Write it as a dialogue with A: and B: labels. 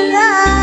A: love.